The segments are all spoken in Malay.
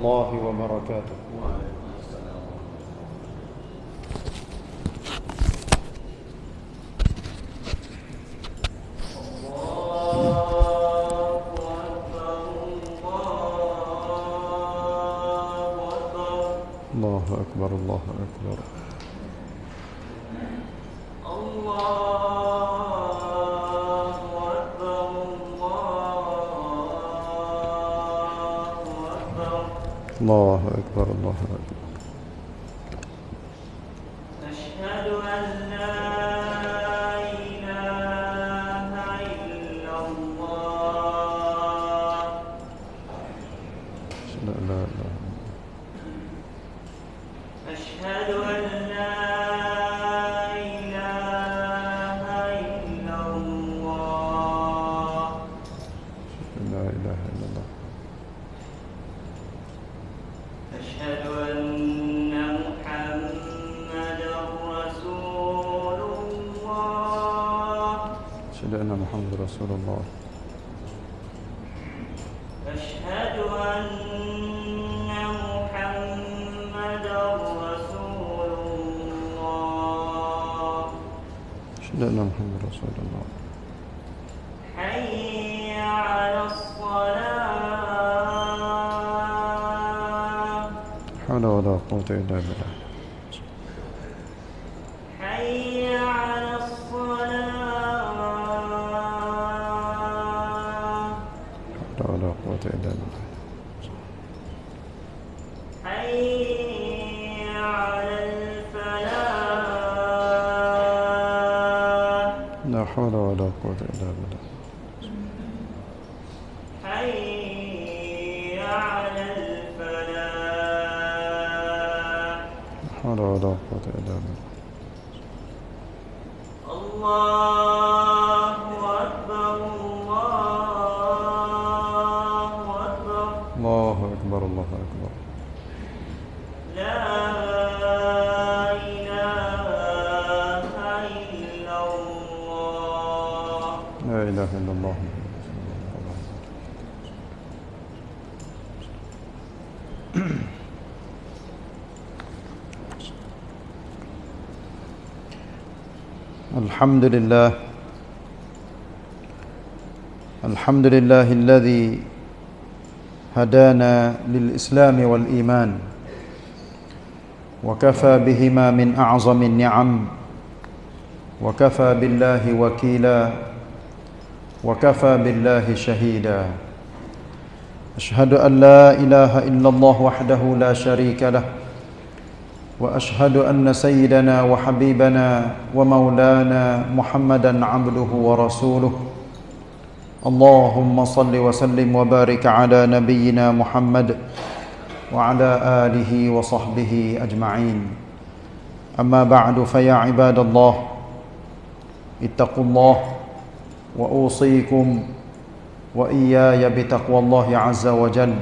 الله وبركاته. الله أكبر الله أكبر. أشهد أن محمدا رسول الله. أشهد أن محمد رسول الله. أشهد أن محمدا رسول الله. أشهد أن محمد رسول الله. قوة إلا بالله حي على الصلاة. حول ولا قوة إلا بالله حي على الفلاح لا حول ولا قوة إلا بالله. ولا قوة إلا بالله الله الحمد لله. الحمد لله الذي هدانا للإسلام والإيمان وكفى بهما من أعظم النعم وكفى بالله وكيلا وكفى بالله شهيدا. أشهد أن لا إله إلا الله وحده لا شريك له وأشهد أن سيدنا وحبيبنا ومولانا محمدا عبده ورسوله. اللهم صل وسلم وبارك على نبينا محمد وعلى آله وصحبه أجمعين. أما بعد فيا عباد الله اتقوا الله وأوصيكم وإياي بتقوى الله عز وجل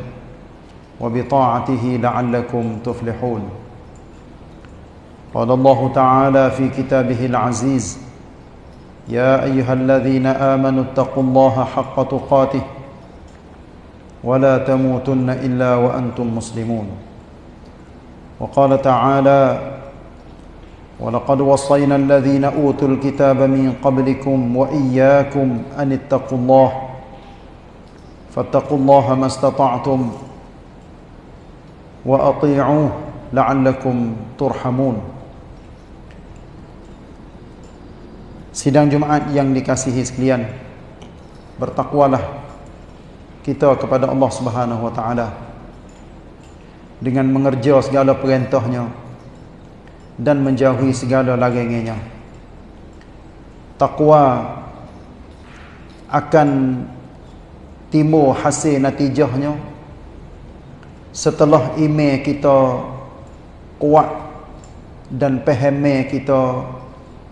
وبطاعته لعلكم تفلحون. قال الله تعالى في كتابه العزيز يا أيها الذين آمنوا اتقوا الله حق تقاته ولا تموتن إلا وأنتم مسلمون. وقال تعالى ولقد وصينا الذين أوتوا الكتاب من قبلكم وإياكم أن اتقوا الله فاتقوا الله ما استطعتم وأطيعوه لعلكم ترحمون. Sidang Jumaat yang dikasihi sekalian Bertakwalah kita kepada Allah Subhanahu Wa Taala dengan mengerja segala perintahnya dan menjauhi segala larangannya. Takwa akan timbul hasil natijahnya setelah iman kita kuat dan faham kita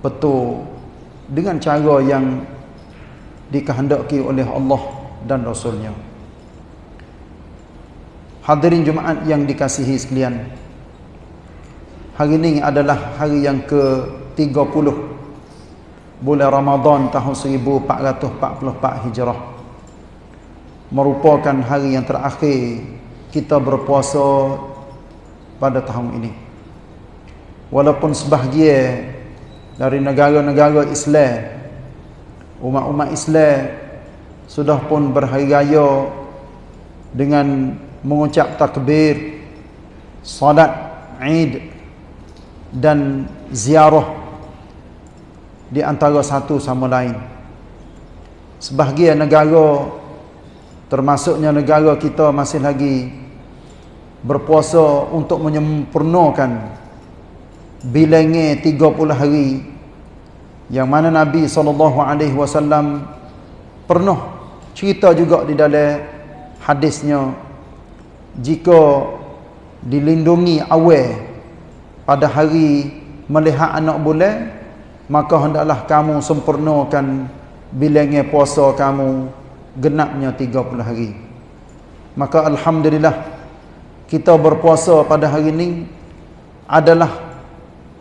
betul dengan cara yang dikehendaki oleh Allah dan Rasulnya. Hadirin Jumaat yang dikasihi sekalian. Hari ini adalah hari yang ke-30 bulan Ramadan tahun 1444 Hijrah. Merupakan hari yang terakhir kita berpuasa pada tahun ini. Walaupun sebahagian dari negara-negara Islam, umat-umat Islam sudah pun berhari raya dengan mengucap takbir, salat Eid dan ziarah di antara satu sama lain. Sebahagian negara termasuknya negara kita masih lagi berpuasa untuk menyempurnakan bilangnya 30 hari yang mana Nabi SAW pernah cerita juga di dalam hadisnya jika dilindungi awal pada hari melihat anak bulan maka hendaklah kamu sempurnakan bilangnya puasa kamu genapnya 30 hari. Maka Alhamdulillah kita berpuasa pada hari ini adalah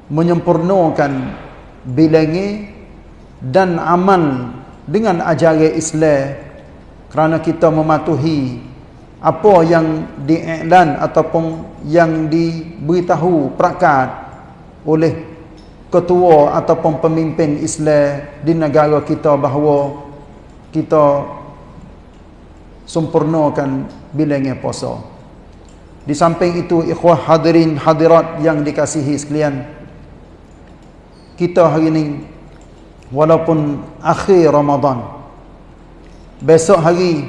menyempurnakan bilangnya dan amal dengan ajaran Islam kerana kita mematuhi apa yang diiklan ataupun yang diberitahu perakat oleh ketua ataupun pemimpin Islam di negara kita bahawa kita sempurnakan bilangnya puasa. Di samping itu ikhwah hadirin hadirat yang dikasihi sekalian. Kita hari ini walaupun akhir Ramadan besok hari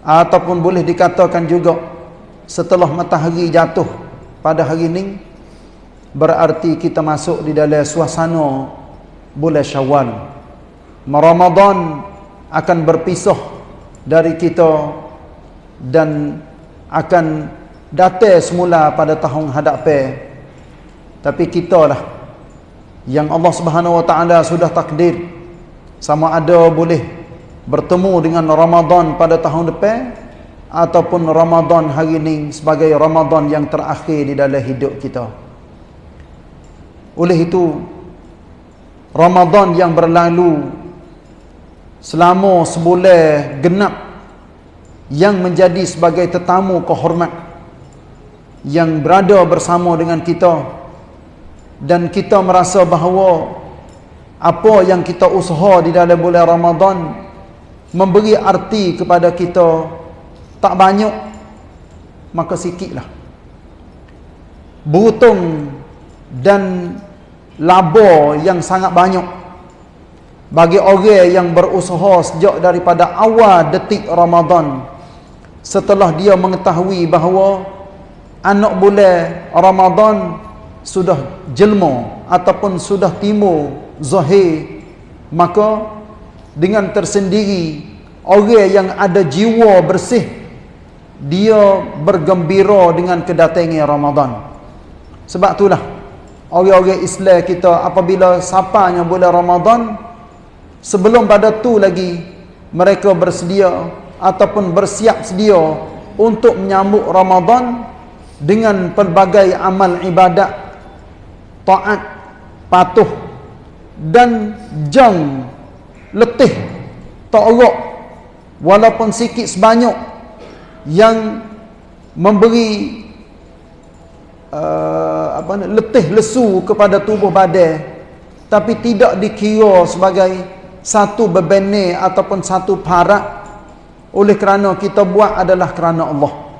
ataupun boleh dikatakan juga setelah matahari jatuh pada hari ini berarti kita masuk di dalam suasana bulan Syawal. Ramadan akan berpisah dari kita dan akan datang semula pada tahun hadapan. Tapi kita lah yang Allah Subhanahu Wa Taala sudah takdir sama ada boleh bertemu dengan Ramadan pada tahun depan ataupun Ramadan hari ini sebagai Ramadan yang terakhir di dalam hidup kita. Oleh itu Ramadan yang berlalu selama sebulan genap yang menjadi sebagai tetamu kehormat yang berada bersama dengan kita dan kita merasa bahawa apa yang kita usaha di dalam bulan Ramadan memberi arti kepada kita tak banyak maka sikitlah. Beruntung dan laba yang sangat banyak bagi orang yang berusaha sejak daripada awal detik Ramadan setelah dia mengetahui bahawa anak bulan Ramadan sudah jelma ataupun sudah timur zahir maka dengan tersendiri orang yang ada jiwa bersih dia bergembira dengan kedatangan Ramadan. Sebab itulah orang-orang Islam kita apabila sapanya bulan Ramadan sebelum pada tu lagi mereka bersedia ataupun bersiap sedia untuk menyambut Ramadan dengan pelbagai amal ibadat taat patuh dan jang letih ta'aruk walaupun sikit sebanyak yang memberi uh, apa ni letih lesu kepada tubuh badan tapi tidak dikira sebagai satu bebenih ataupun satu parak. Oleh kerana kita buat adalah kerana Allah.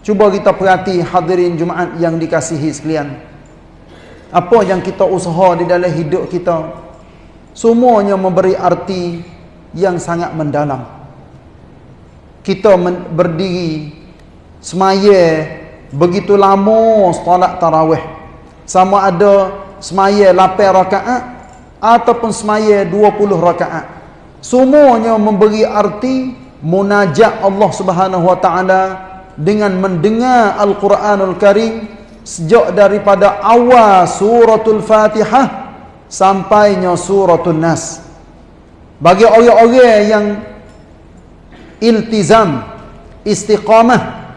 Cuba kita perhati hadirin Jumaat yang dikasihi sekalian apa yang kita usaha di dalam hidup kita? Semuanya memberi arti yang sangat mendalam. Kita berdiri semaya begitu lama solat tarawih. Sama ada semaya 8 rakaat ataupun semaya 20 rakaat. Semuanya memberi arti munajat Allah Subhanahu wa taala dengan mendengar Al-Quranul Karim sejak daripada awal suratul Fatihah sampainya suratul Nas. Bagi orang-orang yang iltizam istiqamah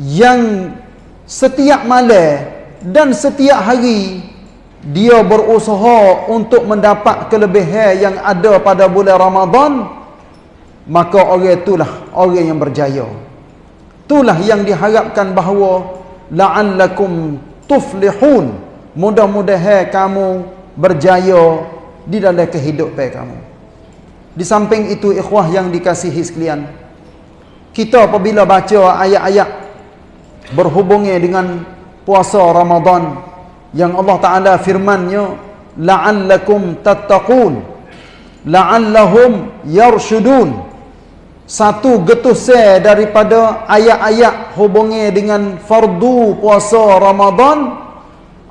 yang setiap malam dan setiap hari dia berusaha untuk mendapat kelebihan yang ada pada bulan Ramadan maka orang itulah orang yang berjaya. Itulah yang diharapkan bahawa la'allakum tuflihun. Mudah-mudahan kamu berjaya di dalam kehidupan kamu. Di samping itu ikhwah yang dikasihi sekalian kita apabila baca ayat-ayat berhubungnya dengan puasa Ramadan yang Allah Taala firman-Nya la'allakum tattaqun la'allahum yarshudun satu getusnya daripada ayat-ayat hubungnya dengan fardu puasa Ramadan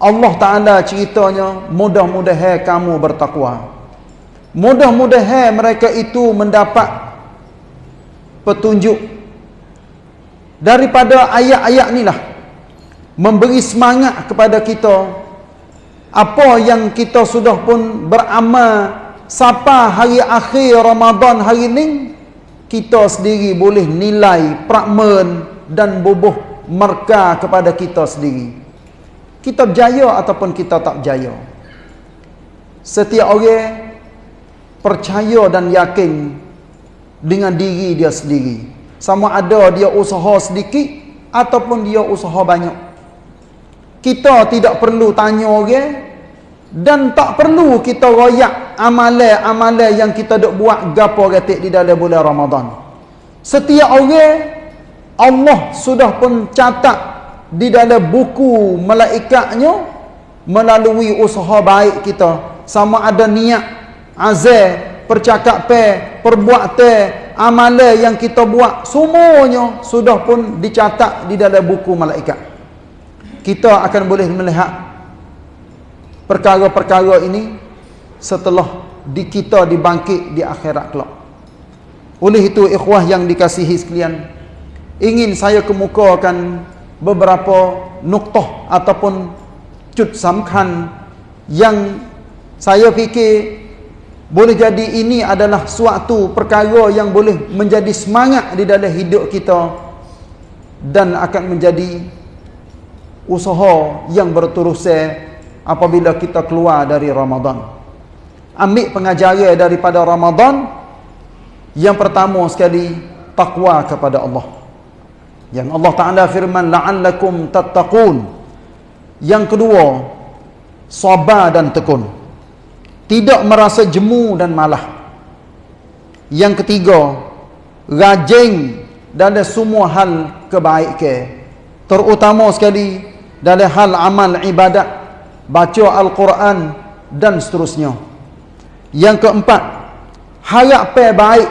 Allah Ta'ala ceritanya mudah-mudahan kamu bertakwa. Mudah-mudahan mereka itu mendapat petunjuk. Daripada ayat-ayat ni lah memberi semangat kepada kita. Apa yang kita sudah pun beramal sampai hari akhir Ramadan hari ni kita sendiri boleh nilai prakmen dan bubuh merka kepada kita sendiri. Kita berjaya ataupun kita tak berjaya setiap orang percaya dan yakin dengan diri dia sendiri. Sama ada dia usaha sedikit ataupun dia usaha banyak. Kita tidak perlu tanya orang dan tak perlu kita royak amalan-amalan yang kita dok buat gapo gatik di dalam bulan Ramadan. Setiap orang Allah sudah pun catat di dalam buku malaikatnya melalui usaha baik kita. Sama ada niat azal percakapan perbuatan amalan yang kita buat semuanya sudah pun dicatat di dalam buku malaikat. Kita akan boleh melihat perkara-perkara ini setelah di kita dibangkit di akhirat kelak. Oleh itu ikhwah yang dikasihi sekalian ingin saya kemukakan beberapa nuktah ataupun cut samkan yang saya fikir boleh jadi ini adalah suatu perkara yang boleh menjadi semangat di dalam hidup kita dan akan menjadi usaha yang berterusan apabila kita keluar dari Ramadan. Ambil pengajaran daripada Ramadan yang pertama sekali takwa kepada Allah. Yang Allah Taala firman la'allakum tattaqun. Yang kedua sabar dan tekun tidak merasa jemu dan malah yang ketiga rajin dalam semua hal kebaikan terutama sekali dalam hal amal ibadat baca al-Quran dan seterusnya. Yang keempat harap baik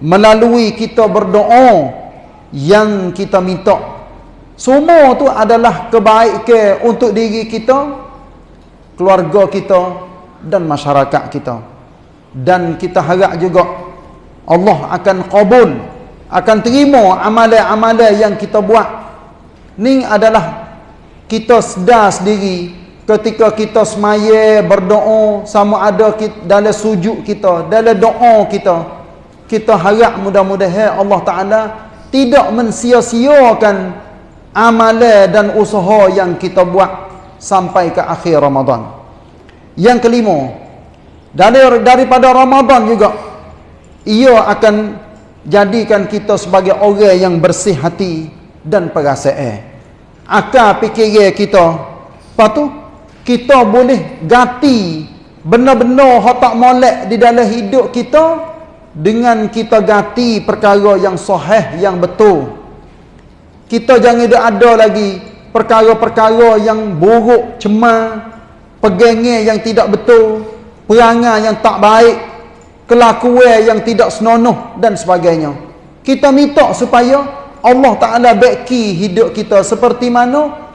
melalui kita berdoa yang kita minta. Semua tu adalah kebaikan untuk diri kita keluarga kita dan masyarakat kita. Dan kita harap juga Allah akan kabul akan terima amalan-amalan yang kita buat. Ni adalah kita sedar sendiri ketika kita semaya berdoa sama ada kita, dalam sujud kita dalam doa kita kita harap mudah-mudahan Allah Ta'ala tidak mensia-siakan amalan dan usaha yang kita buat sampai ke akhir Ramadan yang kelima, dari daripada Ramadan juga ia akan jadikan kita sebagai orang yang bersih hati dan perasaan. Akal fikir kita, tu kita boleh gati benar-benar hak tak molek di dalam hidup kita dengan kita gati perkara yang sahih yang betul. Kita jangan ada lagi perkara-perkara yang buruk, cemar, pegangnya yang tidak betul, perangai yang tak baik, kelakuan yang tidak senonoh dan sebagainya. Kita minta supaya Allah Ta'ala beki hidup kita seperti mana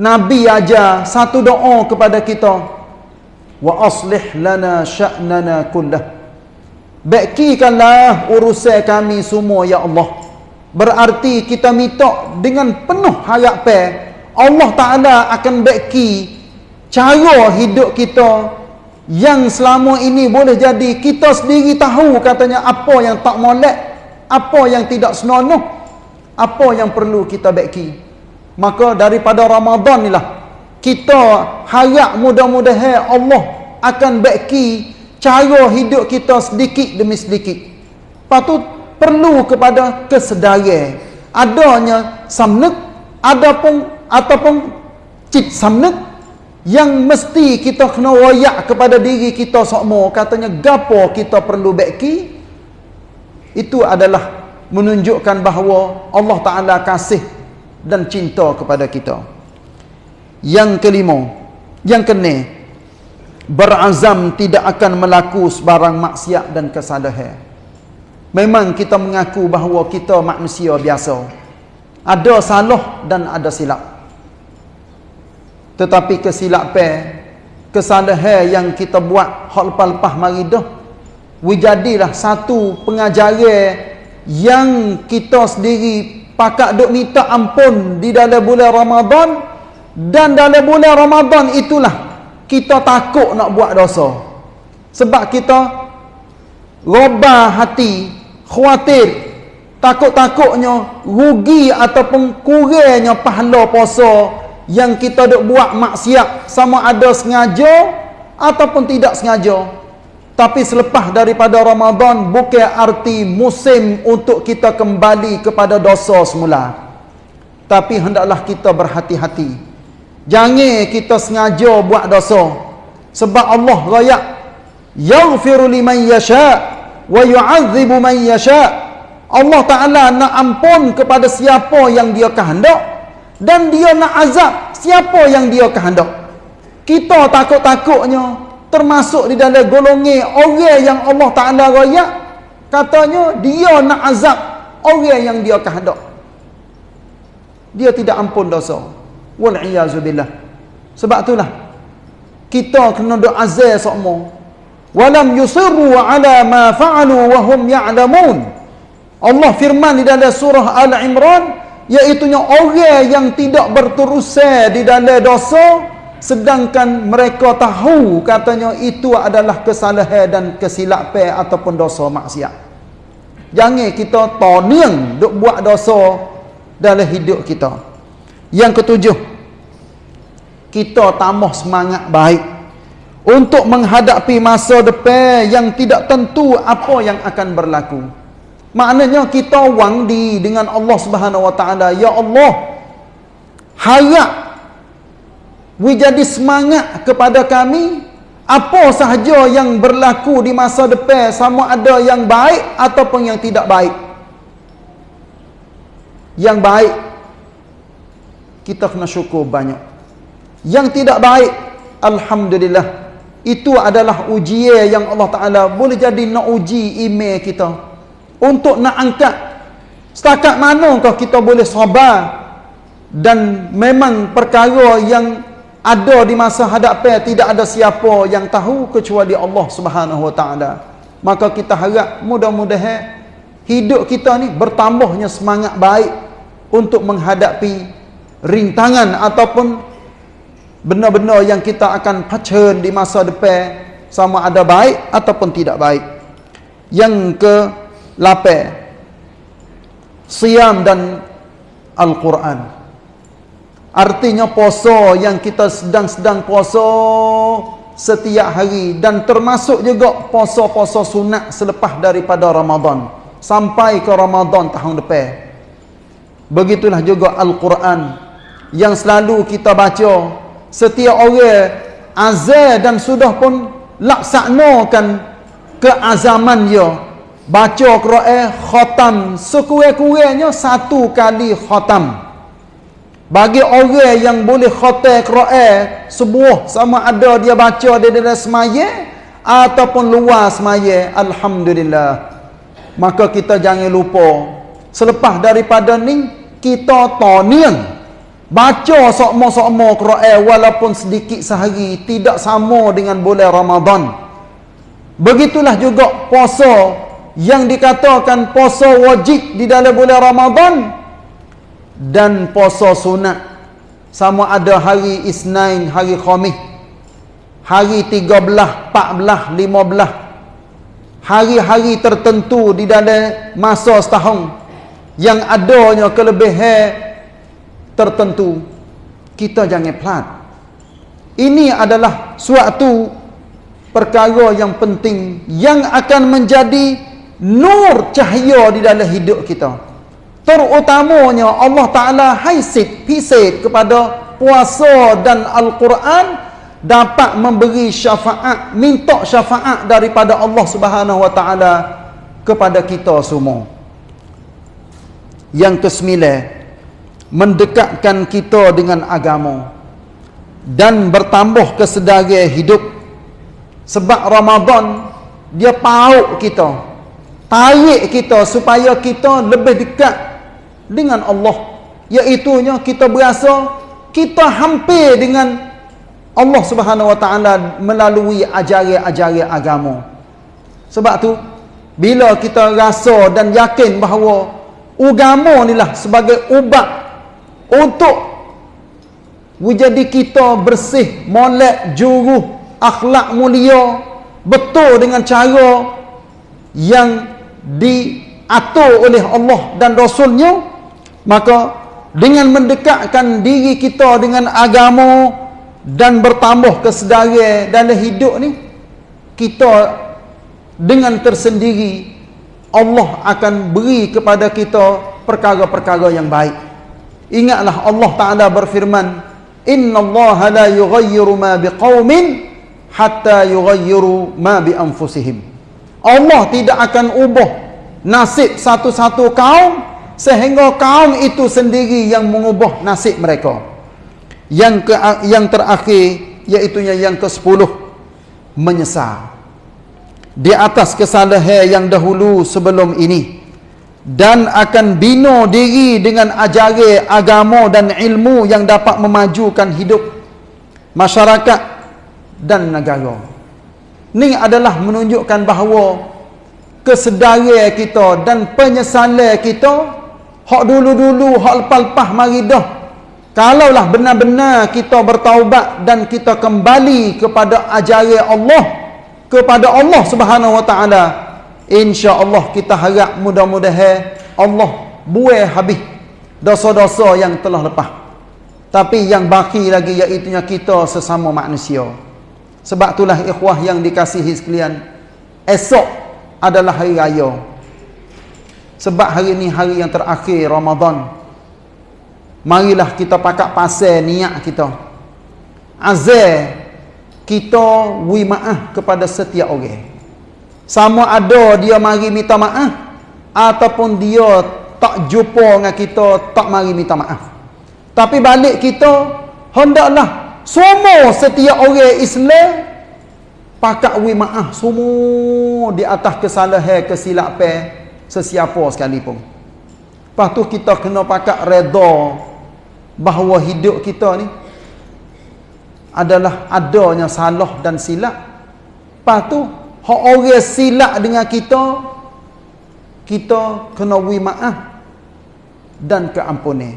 Nabi ajar satu doa kepada kita. Wa aslih lana sya'nana kullah. Bekikanlah urusan kami semua ya Allah. Berarti kita minta dengan penuh harapan Allah Ta'ala akan beki cara hidup kita yang selama ini boleh jadi kita sendiri tahu katanya apa yang tak molek apa yang tidak senonoh apa yang perlu kita beki maka daripada Ramadan inilah kita harap mudah-mudahan Allah akan beki cara hidup kita sedikit demi sedikit. Patut perlu kepada kesedaran adanya samnek adapun ataupun cit samnek yang mesti kita kena royak kepada diri kita semua katanya gapo kita perlu beki? Itu adalah menunjukkan bahawa Allah Taala kasih dan cinta kepada kita yang kelima yang kena berazam tidak akan melaku sebarang maksiat dan kesalahan Memang kita mengaku bahawa kita manusia biasa. Ada salah dan ada silap. Tetapi kesilapan, kesalahan yang kita buat hal lepas-lepas mari dah, wujadilah satu pengajaran yang kita sendiri pakak duk minta ampun di dalam bulan Ramadan dan dalam bulan Ramadan itulah kita takut nak buat dosa. Sebab kita robah hati khawatir takut-takutnya rugi ataupun kurangnya pahala puasa yang kita duk buat maksiat sama ada sengaja ataupun tidak sengaja tapi selepas daripada Ramadan bukan arti musim untuk kita kembali kepada dosa semula tapi hendaklah kita berhati-hati jangan kita sengaja buat dosa sebab Allah raya yaghfiru liman yasha' wa yu'adzibu man yasha. Allah Taala nak ampun kepada siapa yang dia kehendak dan dia nak azab siapa yang dia kehendak. Kita takut-takutnya termasuk di dalam golongan orang yang Allah Taala royak katanya dia nak azab orang yang dia kehendak. Dia tidak ampun dosa. Wal billah. Sebab itulah kita kena doa azab semua walam yusirru ala ma fa'alu wa hum ya'lamun Allah firman di dalam surah Al-Imran iaitu orang yang tidak berterusan di dalam dosa sedangkan mereka tahu katanya itu adalah kesalahan dan kesilapan ataupun dosa maksiat jangan kita toniang duk buat dosa dalam hidup kita yang ketujuh kita tambah semangat baik untuk menghadapi masa depan yang tidak tentu apa yang akan berlaku. Maknanya kita wang di dengan Allah Subhanahu Wa Taala, ya Allah, harap we jadi semangat kepada kami apa sahaja yang berlaku di masa depan sama ada yang baik ataupun yang tidak baik. Yang baik kita kena syukur banyak. Yang tidak baik alhamdulillah itu adalah ujian yang Allah Ta'ala boleh jadi nak uji email kita. Untuk nak angkat. Setakat manakah kita boleh sabar. Dan memang perkara yang ada di masa hadapan tidak ada siapa yang tahu kecuali Allah Subhanahu Wa Ta'ala. Maka kita harap mudah-mudahan hidup kita ni bertambahnya semangat baik untuk menghadapi rintangan ataupun benar-benar yang kita akan pacarn di masa depan sama ada baik ataupun tidak baik. Yang ke lapan Siam dan Al-Quran. Artinya puasa yang kita sedang-sedang puasa setiap hari dan termasuk juga puasa-puasa sunat selepas daripada Ramadan sampai ke Ramadan tahun depan. Begitulah juga Al-Quran yang selalu kita baca. Setiap orang azal dan sudah pun laksanakan keazaman dia. Baca Quran khatam sekurang-kurangnya satu kali khatam bagi orang yang boleh khatam Quran sebuah sama ada dia baca di dalam semaya ataupun luar semaya alhamdulillah. Maka kita jangan lupa selepas daripada ni kita toniang. Baca sokmo-sokmo Quran walaupun sedikit sehari tidak sama dengan bulan Ramadan. Begitulah juga puasa. Yang dikatakan puasa wajib di dalam bulan Ramadan dan puasa sunat. Sama ada hari Isnin, hari Khamis, hari 13, 14, 15. Hari-hari tertentu di dalam masa setahun yang adanya kelebihan tertentu kita jangan pelat. Ini adalah suatu perkara yang penting yang akan menjadi nur cahaya di dalam hidup kita terutamanya Allah Ta'ala haisit, pisit kepada puasa dan Al-Quran dapat memberi syafaat, minta syafaat daripada Allah Subhanahu Wa Ta'ala kepada kita semua. Yang kesembilan, mendekatkan kita dengan agama dan bertambah kesedaran hidup. Sebab Ramadan dia pauk kita. Tarik kita supaya kita lebih dekat dengan Allah. Iaitunya kita berasa kita hampir dengan Allah Subhanahu Wa Taala melalui ajaran-ajaran agama. Sebab tu bila kita rasa dan yakin bahawa agama inilah sebagai ubat untuk menjadi kita bersih, molek, juruh, akhlak mulia, betul dengan cara yang diatur oleh Allah dan Rasulnya, maka dengan mendekatkan diri kita dengan agama dan bertambah kesedaran dalam hidup ni, kita dengan tersendiri Allah akan beri kepada kita perkara-perkara yang baik. Ingatlah Allah Taala berfirman, Inna Allah la yughayyiru ma biqaumin hatta yughayyiru ma bi anfusihim. Allah tidak akan ubah nasib satu-satu kaum sehingga kaum itu sendiri yang mengubah nasib mereka. Yang ke yang terakhir iaitu yang ke-10 menyesal. Di atas kesalahan yang dahulu sebelum ini dan akan bina diri dengan ajaran agama dan ilmu yang dapat memajukan hidup masyarakat dan negara. Ini adalah menunjukkan bahawa kesedaran kita dan penyesalan kita hak dulu-dulu, hak lepas-lepas mari dah. Kalaulah benar-benar kita bertaubat dan kita kembali kepada ajaran Allah, kepada Allah Subhanahu Wa Taala, insya-Allah kita harap mudah-mudahan Allah buai habis dosa-dosa yang telah lepas. Tapi yang baki lagi iaitu kita sesama manusia. Sebab itulah ikhwah yang dikasihi sekalian, esok adalah hari raya. Sebab hari ini hari yang terakhir Ramadan. Marilah kita pakat pasal niat kita. Azal kita wi maaf kepada setiap orang. Sama ada dia mari minta maaf ataupun dia tak jumpa dengan kita tak mari minta maaf. Tapi balik kita hendaklah semua setiap orang Islam pakat wi maaf semua di atas kesalahan kesilapan sesiapa sekalipun. Lepas tu kita kena pakat redha bahawa hidup kita ni adalah adanya salah dan silap. Lepas tu orang silap dengan kita kita kena wi maaf dan keampunan.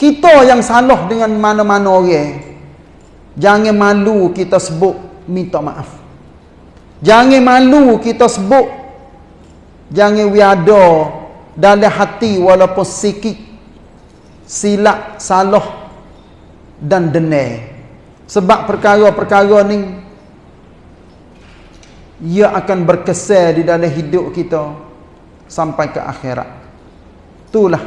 Kita yang salah dengan mana-mana orang Jangan malu kita sebut minta maaf. Jangan malu kita sebut jangan wiada dalam hati walaupun sikit silap salah dan denai. Sebab perkara-perkara ni ia akan berkesan di dalam hidup kita sampai ke akhirat. Itulah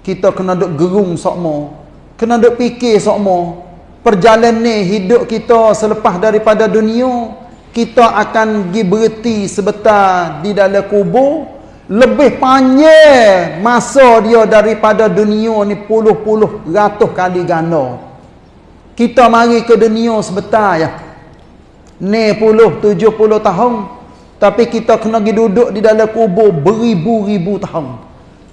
kita kena duk gerung sokmo, kena duk fikir sokmo perjalanan hidup kita selepas daripada dunia kita akan pergi berhenti sebentar di dalam kubur lebih panjang masa dia daripada dunia ni puluh-puluh ratus kali ganda. Kita mari ke dunia sebentar ya. Ni puluh tujuh puluh tahun tapi kita kena pergi duduk di dalam kubur beribu-ribu tahun.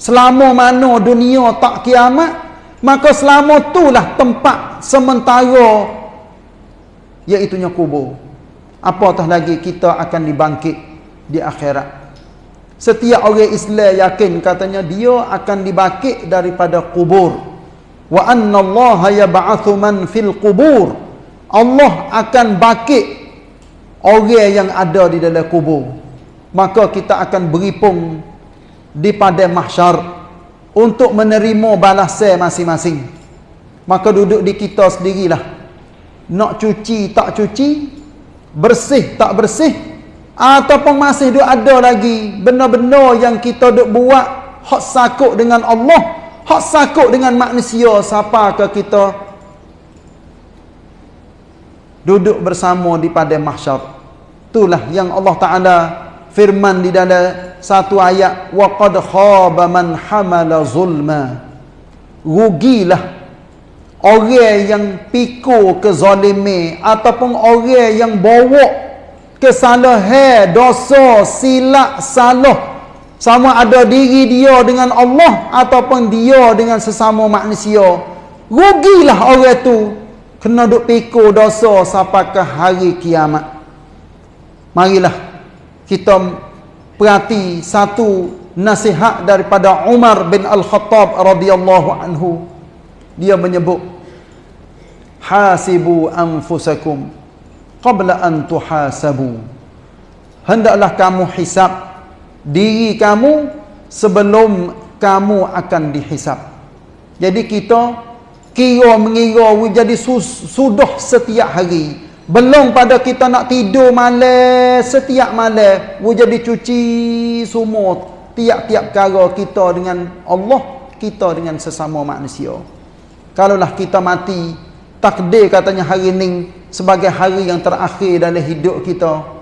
Selama mana dunia tak kiamat maka selama itulah tempat sementara iaitunya kubur apatah lagi kita akan dibangkit di akhirat setiap orang Islam yakin katanya dia akan dibangkit daripada kubur wa anna Allah yab'athu man fil kubur Allah akan bangkit orang yang ada di dalam kubur maka kita akan beripung di pada mahsyar untuk menerima balasan masing-masing. Maka duduk di kita sendirilah. Nak cuci tak cuci, bersih tak bersih, ataupun masih duk ada lagi benda-benda yang kita duk buat hak sakut dengan Allah hak sakut dengan manusia siapa ke kita? Duduk bersama di pada mahsyar. Itulah yang Allah Taala firman di dalam satu ayat wa qad khaba man hamala zulma. Rugilah orang yang pikul ke zalimi ataupun orang yang bawa kesalahan dosa silap salah. Sama ada diri dia dengan Allah ataupun dia dengan sesama manusia. Rugilah orang tu kena duk pikul dosa sampai ke hari kiamat. Marilah kita perhati satu nasihat daripada Umar bin Al-Khattab radhiyallahu anhu dia menyebut hasibu anfusakum qabla an tuhasabu. Hendaklah kamu hisap diri kamu sebelum kamu akan dihisap. Jadi kita kira mengira jadi sudah setiap hari. Belum pada kita nak tidur malam setiap malam jadi cuci semua tiap-tiap cara kita dengan Allah kita dengan sesama manusia kalaulah kita mati takdir katanya hari ini sebagai hari yang terakhir dalam hidup kita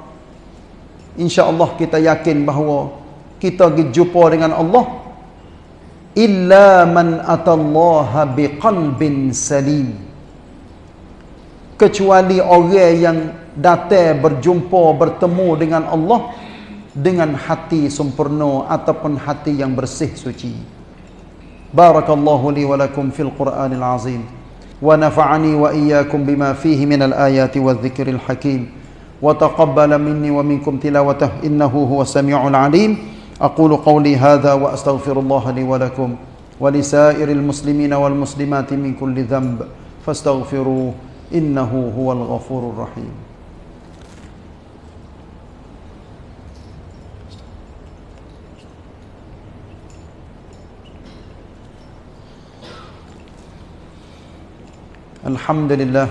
insya-Allah kita yakin bahawa kita berjumpa dengan Allah. Illa man atallaha biqalbin salim. Kecuali orang yang datang berjumpa bertemu dengan Allah dengan hati sempurna ataupun hati yang bersih suci barakallahu li wa lakum fil qur'anil azim ونفعني وإياكم بما فيه من الآيات والذكر الحكيم وتقبل مني ومنكم تلاوته إنه هو السميع العليم. أقول قولي هذا وأستغفر الله لي ولكم ولسائر المسلمين والمسلمات من كل ذنب فاستغفروه إنه هو الغفور الرحيم. الحمد لله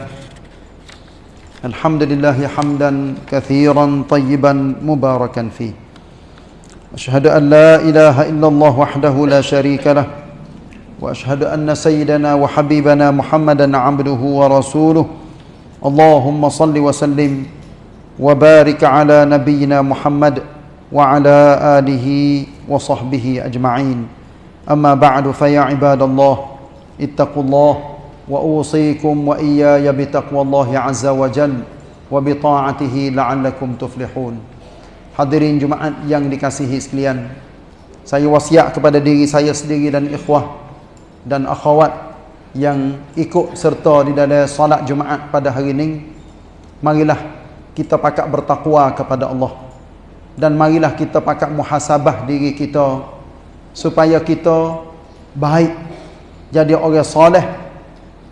الحمد لله حمدا كثيرا طيبا مباركا فيه. أشهد أن لا إله إلا الله وحده لا شريك له وأشهد أن سيدنا وحبيبنا محمدا عبده ورسوله. اللهم صل وسلم وبارك على نبينا محمد وعلى آله وصحبه أجمعين. أما بعد فيا عباد الله اتقوا الله واوصيكم واياي بتقوى الله عز وجل وبطاعته لعلكم تفلحون hadirin jumaat yang dikasihi sekalian saya wasiat kepada diri saya sendiri dan ikhwah dan akhwat yang ikut serta di dalam solat jumaat pada hari ini marilah kita pakak bertakwa kepada Allah dan marilah kita pakak muhasabah diri kita supaya kita baik jadi orang soleh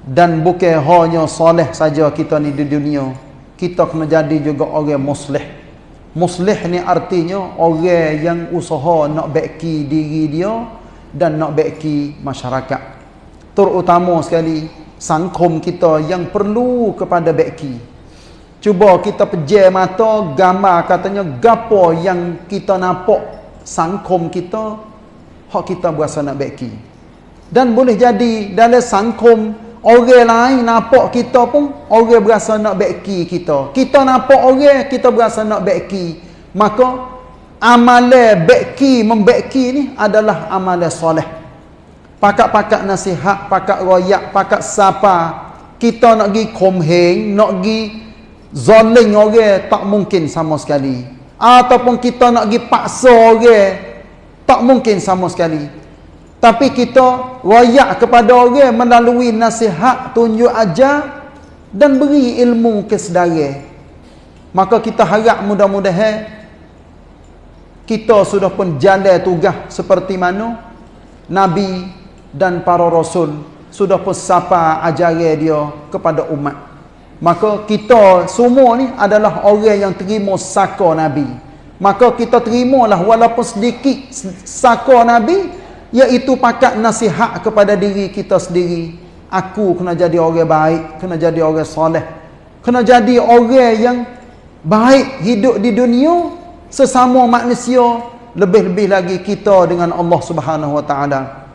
dan bukan hanya soleh saja kita ni di dunia. Kita kena jadi juga orang muslih. Muslih ni artinya orang yang usaha nak baiki diri dia dan nak baiki masyarakat. Terutama sekali sangkum kita yang perlu kepada baiki cuba kita pejam mata gambar katanya gapo yang kita nampak sangkum kita hak kita berasa nak baiki dan boleh jadi dalam sangkum Orang lain nampak kita pun orang berasa nak beki kita. Kita nampak orang kita berasa nak beki. Maka amalan beki membeki ni adalah amalan soleh. Pakak-pakak nasihat, pakak royak, pakak sapa. Kita nak pergi komheng, nak pergi zoling orang tak mungkin sama sekali. Ataupun kita nak pergi paksa orang tak mungkin sama sekali. Tapi kita royak kepada orang melalui nasihat, tunjuk ajar dan beri ilmu ke sedara. Maka kita harap mudah-mudahan kita sudah pun jalan tugas seperti mana Nabi dan para Rasul sudah pun sapa ajaran dia kepada umat. Maka kita semua ni adalah orang yang terima saka Nabi. Maka kita terimalah walaupun sedikit saka Nabi iaitu pakat nasihat kepada diri kita sendiri. Aku kena jadi orang baik kena jadi orang soleh kena jadi orang yang baik hidup di dunia sesama manusia lebih-lebih lagi kita dengan Allah Subhanahu wa taala.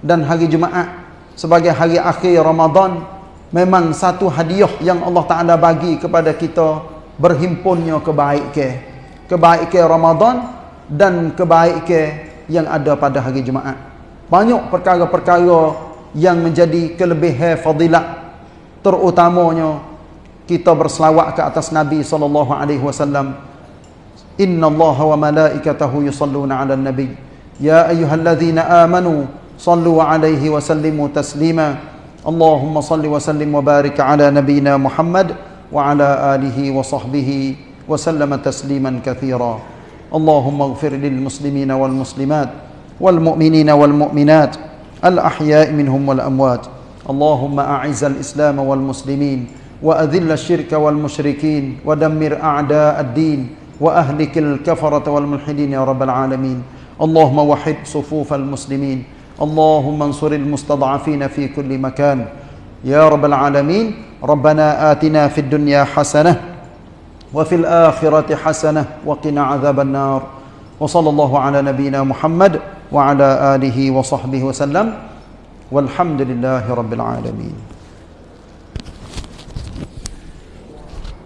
Dan hari Jumaat sebagai hari akhir Ramadan memang satu hadiah yang Allah taala bagi kepada kita berhimpunnya kebaikan. Kebaikan Ramadan dan kebaikan yang ada pada hari Jumaat. Banyak perkara-perkara yang menjadi kelebihan fadilat terutamanya kita berselawat ke atas Nabi sallallahu alaihi wasallam. Inna Allah wa malaikatahu yusalluna 'alan nabi. Ya ayyuhalladzina amanu sallu 'alaihi wa sallimu taslima. Allahumma salli wa sallim wa barik 'ala nabiyyina Muhammad wa 'ala alihi wa sahbihi wa sallama tasliman katsira اللهم اغفر للمسلمين والمسلمات والمؤمنين والمؤمنات الأحياء منهم والأموات اللهم أعز الإسلام والمسلمين وأذل الشرك والمشركين ودمر أعداء الدين وأهلك الكفرة والملحدين يا رب العالمين اللهم وحد صفوف المسلمين اللهم انصر المستضعفين في كل مكان يا رب العالمين ربنا آتنا في الدنيا حسنة وفي الآخرة حسنة وقنا عذاب النار. وصلى الله على نبينا محمد وعلى آله وصحبه وسلم. والحمد لله رب العالمين.